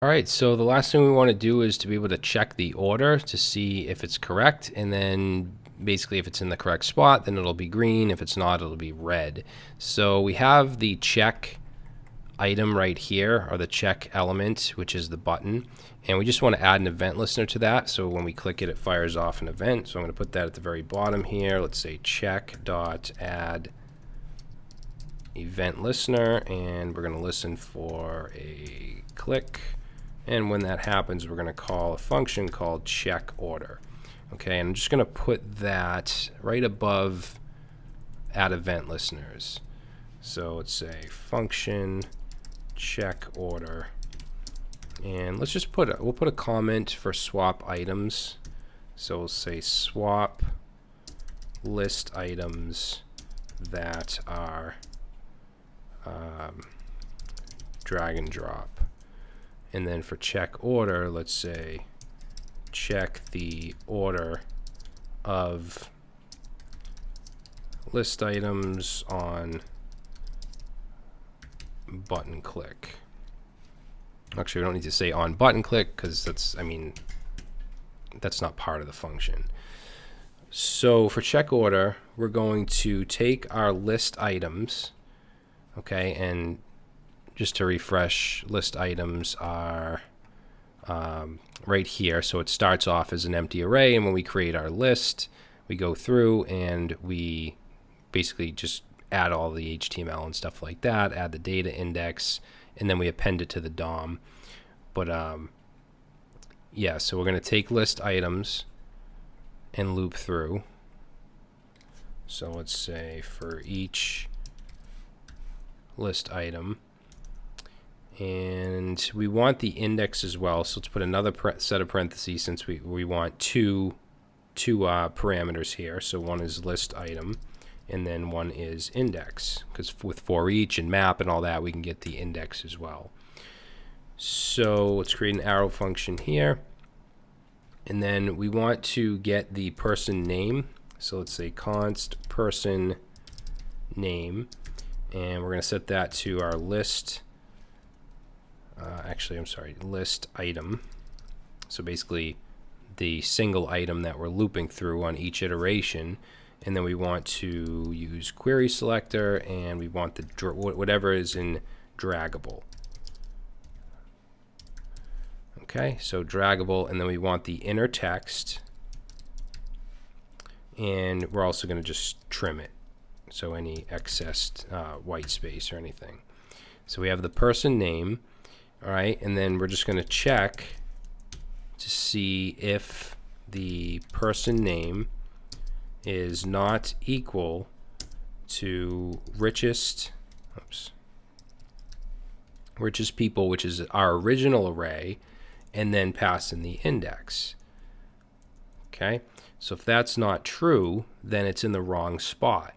All right, so the last thing we want to do is to be able to check the order to see if it's correct, and then basically if it's in the correct spot, then it'll be green. If it's not, it'll be red. So we have the check item right here, or the check element, which is the button, and we just want to add an event listener to that. So when we click it, it fires off an event. So I'm going to put that at the very bottom here. Let's say check dot add event listener, and we're going to listen for a click and when that happens, we're going to call a function called check order. Okay, and I'm just going to put that right above add event listeners. So let's say function check order. And let's just put, a, we'll put a comment for swap items. So we'll say swap list items that are um, drag and drop. And then for check order, let's say check the order of list items on button click. Actually, we don't need to say on button click because that's, I mean, that's not part of the function. So for check order, we're going to take our list items, okay, and just to refresh, list items are um, right here. So it starts off as an empty array, and when we create our list, we go through and we basically just add all the HTML and stuff like that, add the data index, and then we append it to the DOM. But um, yeah, so we're going to take list items and loop through. So let's say for each list item, and we want the index as well. So let's put another set of parentheses since we, we want two, two uh, parameters here. So one is list item and then one is index because with for each and map and all that we can get the index as well. So let's create an arrow function here and then we want to get the person name. So let's say const person name and we're going to set that to our list uh, actually, I'm sorry, list item. So basically the single item that we're looping through on each iteration. And then we want to use query selector and we want the whatever is in draggable. Okay, so draggable, and then we want the inner text, and we're also going to just trim it, so any excess uh, white space or anything. So we have the person name, all right, and then we're just going to check to see if the person name is not equal to richest, oops, richest people, which is our original array, and then pass in the index. Okay, so if that's not true, then it's in the wrong spot.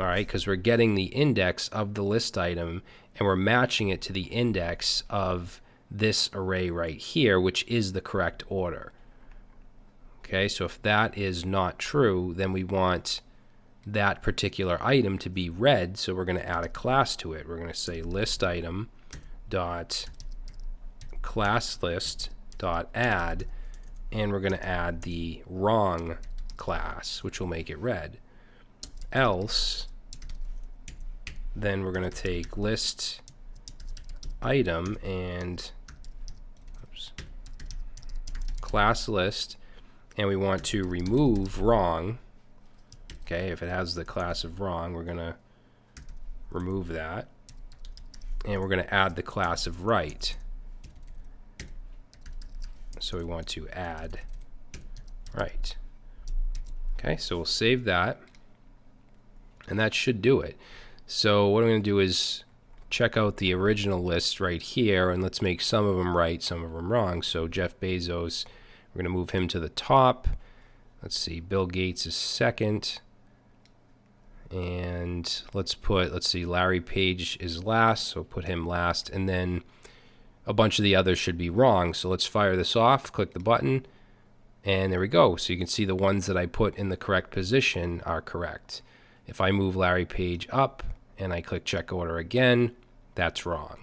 All right, because we're getting the index of the list item and we're matching it to the index of this array right here, which is the correct order. Okay, so if that is not true, then we want that particular item to be red, so we're going to add a class to it. We're going to say list item dot class list dot add, and we're going to add the wrong class, which will make it red. Else, then we're going to take list item and oops, class list and we want to remove wrong. Okay if it has the class of wrong we're going to remove that. And we're going to add the class of right. So we want to add right. Okay so we'll save that. And that should do it so what I'm going to do is check out the original list right here and let's make some of them right, some of them wrong. So Jeff Bezos, we're going to move him to the top. Let's see, Bill Gates is second. And let's put, let's see, Larry Page is last, so put him last. And then a bunch of the others should be wrong. So let's fire this off, click the button, and there we go. So you can see the ones that I put in the correct position are correct. If I move Larry Page up, and I click check order again, that's wrong.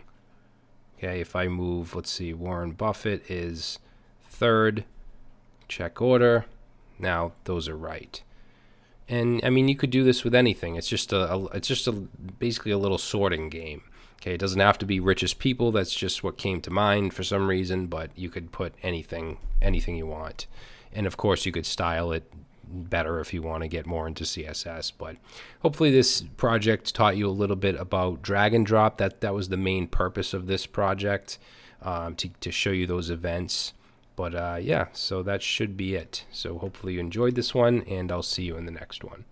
Okay. If I move, let's see, Warren Buffett is third, check order. Now those are right. And I mean, you could do this with anything. It's just a, a it's just a basically a little sorting game. Okay, it doesn't have to be richest people. That's just what came to mind for some reason, but you could put anything anything you want. And of course, you could style it better if you want to get more into CSS. But hopefully, this project taught you a little bit about drag and drop. That that was the main purpose of this project um, to to show you those events. But uh, yeah, so that should be it. So hopefully you enjoyed this one, and I'll see you in the next one.